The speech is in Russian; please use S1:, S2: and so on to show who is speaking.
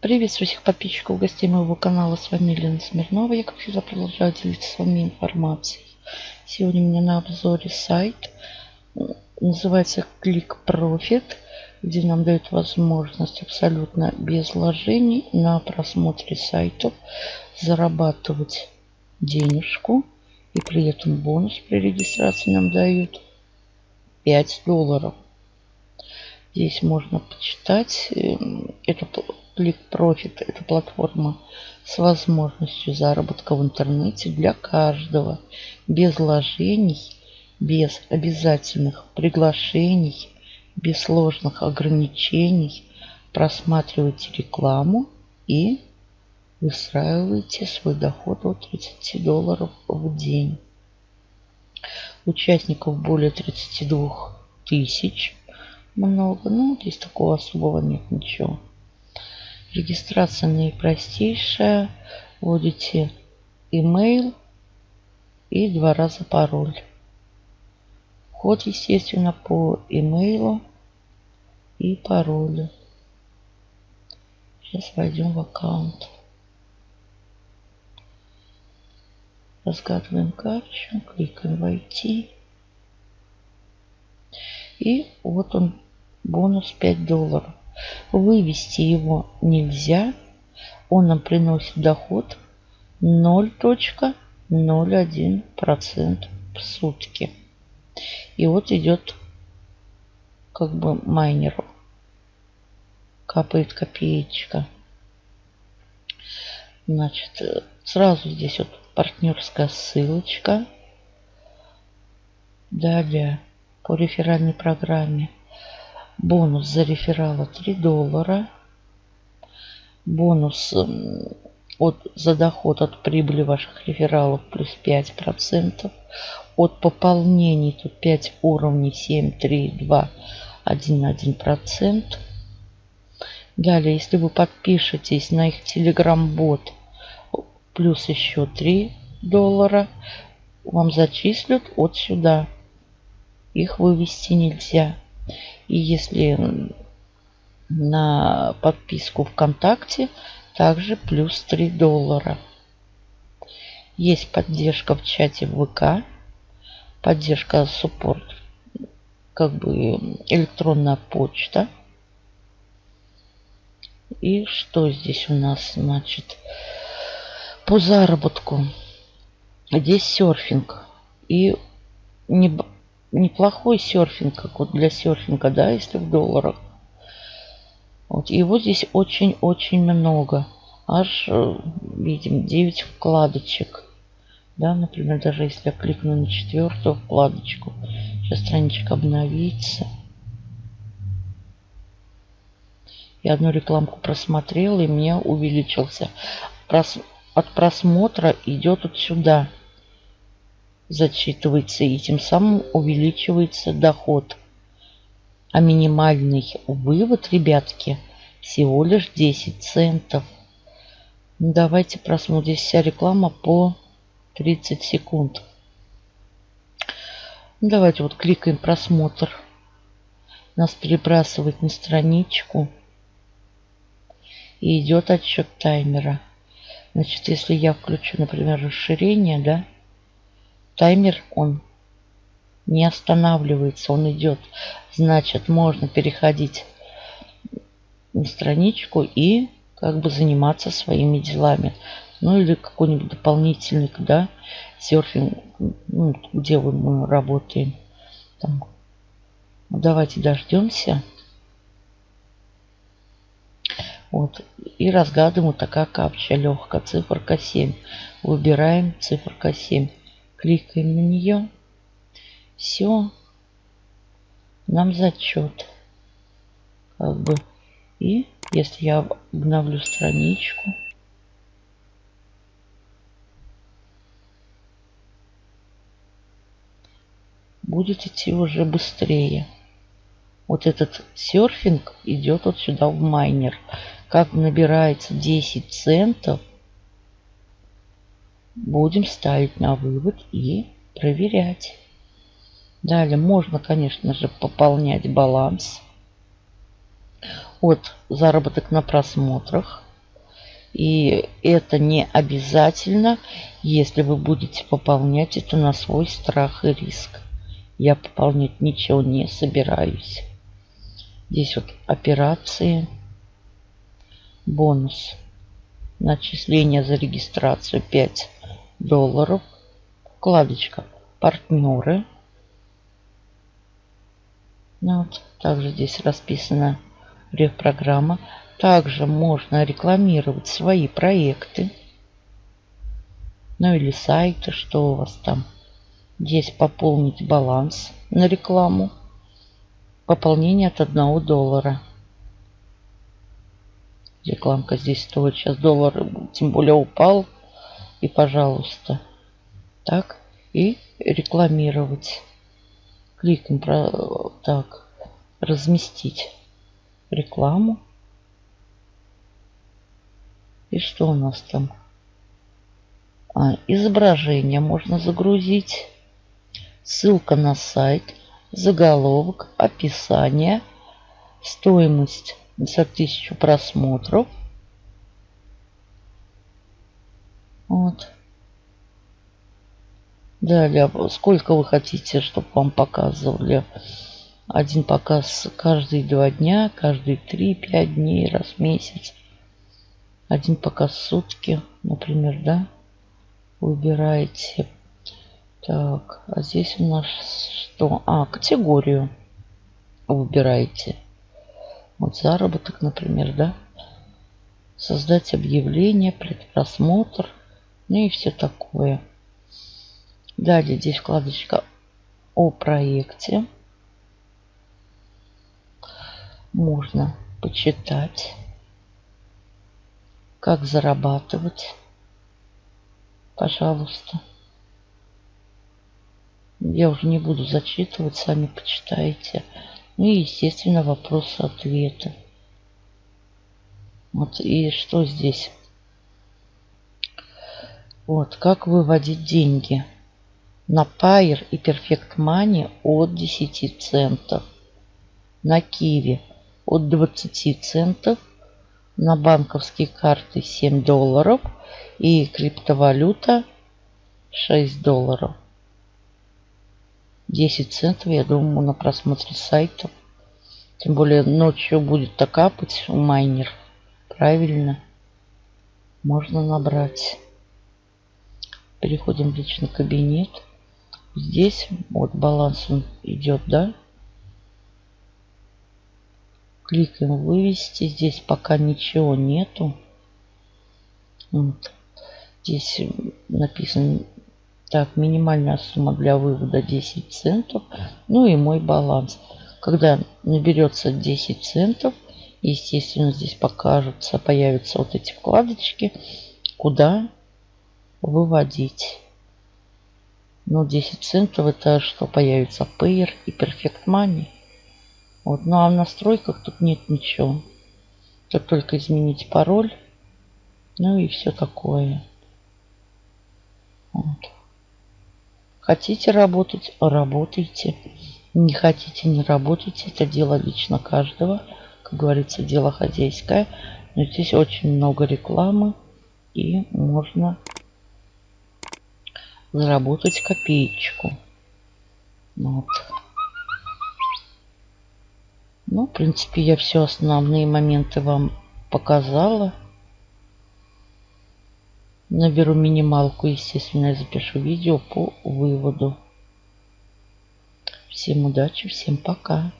S1: Приветствую всех подписчиков, гостей моего канала. С вами Елена Смирнова. Я, как всегда, продолжаю делиться с вами информацией. Сегодня у меня на обзоре сайт. Называется Click Profit, где нам дают возможность абсолютно без вложений на просмотре сайтов зарабатывать денежку. И при этом бонус при регистрации нам дают 5 долларов. Здесь можно почитать. Эм, это Click Profit – это платформа с возможностью заработка в интернете для каждого, без вложений, без обязательных приглашений, без сложных ограничений. Просматривайте рекламу и выстраиваете свой доход от 30 долларов в день. Участников более 32 тысяч. Много, но здесь такого особого нет ничего. Регистрация наипростейшая. Вводите email и два раза пароль. Вход, естественно, по имейлу и паролю. Сейчас войдем в аккаунт. Разгадываем капчу, кликаем «Войти». И вот он, бонус 5 долларов. Вывести его нельзя. Он нам приносит доход 0.01% в сутки. И вот идет как бы майнеру. Капает копеечка. Значит, сразу здесь вот партнерская ссылочка. Далее по реферальной программе Бонус за реферала 3 доллара. Бонус от, за доход от прибыли ваших рефералов плюс 5%. От пополнений тут 5 уровней 7, 3, 2, 1, 1%. Далее, если вы подпишетесь на их телеграм-бот, плюс еще 3 доллара, вам зачислят от сюда. Их вывести нельзя. И если на подписку ВКонтакте, также плюс 3 доллара. Есть поддержка в чате ВК, поддержка суппорт, как бы электронная почта. И что здесь у нас, значит, по заработку. Здесь серфинг. И не, неплохой серфинг, как вот для серфинга, да, если в долларах. Вот, его здесь очень-очень много. Аж, э, видим, 9 вкладочек. Да, например, даже если я кликну на четвертую вкладочку, сейчас страничка обновится. Я одну рекламку просмотрел, и у меня увеличился. От просмотра идет вот сюда зачитывается и тем самым увеличивается доход. А минимальный вывод, ребятки, всего лишь 10 центов. Давайте просмотрим. Вся реклама по 30 секунд. Давайте вот кликаем просмотр. Нас перебрасывает на страничку. И идет отсчет таймера. Значит, если я включу, например, расширение, да, Таймер он не останавливается, он идет. Значит, можно переходить на страничку и как бы заниматься своими делами. Ну или какой-нибудь дополнительный, да, серфинг, ну, где мы работаем. Там. Ну, давайте дождемся. Вот. И разгадываем вот такая капча легкая. Циферка 7. Выбираем циферка 7. Кликаем на нее. Все. Нам зачет. Как бы. И если я обновлю страничку. Будет идти уже быстрее. Вот этот серфинг идет вот сюда в майнер. Как набирается 10 центов, Будем ставить на вывод и проверять. Далее можно, конечно же, пополнять баланс от заработок на просмотрах. И это не обязательно, если вы будете пополнять это на свой страх и риск. Я пополнять ничего не собираюсь. Здесь вот операции. Бонус. Начисление за регистрацию 5 долларов. Вкладочка партнеры. Ну вот. Также здесь расписана реф-программа. Также можно рекламировать свои проекты. Ну или сайты, что у вас там. Здесь пополнить баланс на рекламу. Пополнение от 1 доллара. Рекламка здесь стоит сейчас доллар, тем более упал. И пожалуйста. Так. И рекламировать. Кликаем про так. Разместить рекламу. И что у нас там? А, изображение можно загрузить. Ссылка на сайт. Заголовок. Описание. Стоимость за тысячу просмотров. Вот. Далее, сколько вы хотите, чтобы вам показывали. Один показ каждые два дня, каждые три-пять дней, раз в месяц. Один показ в сутки, например, да? Выбираете. Так, а здесь у нас что? А, категорию выбираете. Вот заработок, например, да? Создать объявление, предпросмотр. Ну и все такое. Далее здесь вкладочка о проекте. Можно почитать, как зарабатывать. Пожалуйста. Я уже не буду зачитывать, сами почитайте. Ну и, естественно, вопросы-ответы. Вот, и что здесь? Вот, как выводить деньги на Pair и Perfect Money от 10 центов, на Kiwi от 20 центов, на банковские карты 7 долларов и криптовалюта 6 долларов. 10 центов, я думаю, на просмотре сайтов. Тем более ночью будет так капать у майнер. Правильно. Можно набрать. Переходим в личный кабинет. Здесь вот баланс он идет, да? Кликаем вывести. Здесь пока ничего нету. Вот. Здесь написано так, минимальная сумма для вывода 10 центов. Ну и мой баланс. Когда наберется 10 центов, естественно, здесь покажутся, появятся вот эти вкладочки, куда выводить. Ну, 10 центов это что появится? Payer и Perfect Money. Вот, ну а в настройках тут нет ничего. Тут только изменить пароль. Ну и все такое. Вот. Хотите работать, работайте. Не хотите, не работайте. Это дело лично каждого. Как говорится, дело хозяйское. Но здесь очень много рекламы. И можно заработать копеечку. Вот. Ну, в принципе, я все основные моменты вам показала. Наберу минималку, естественно, я запишу видео по выводу. Всем удачи, всем пока.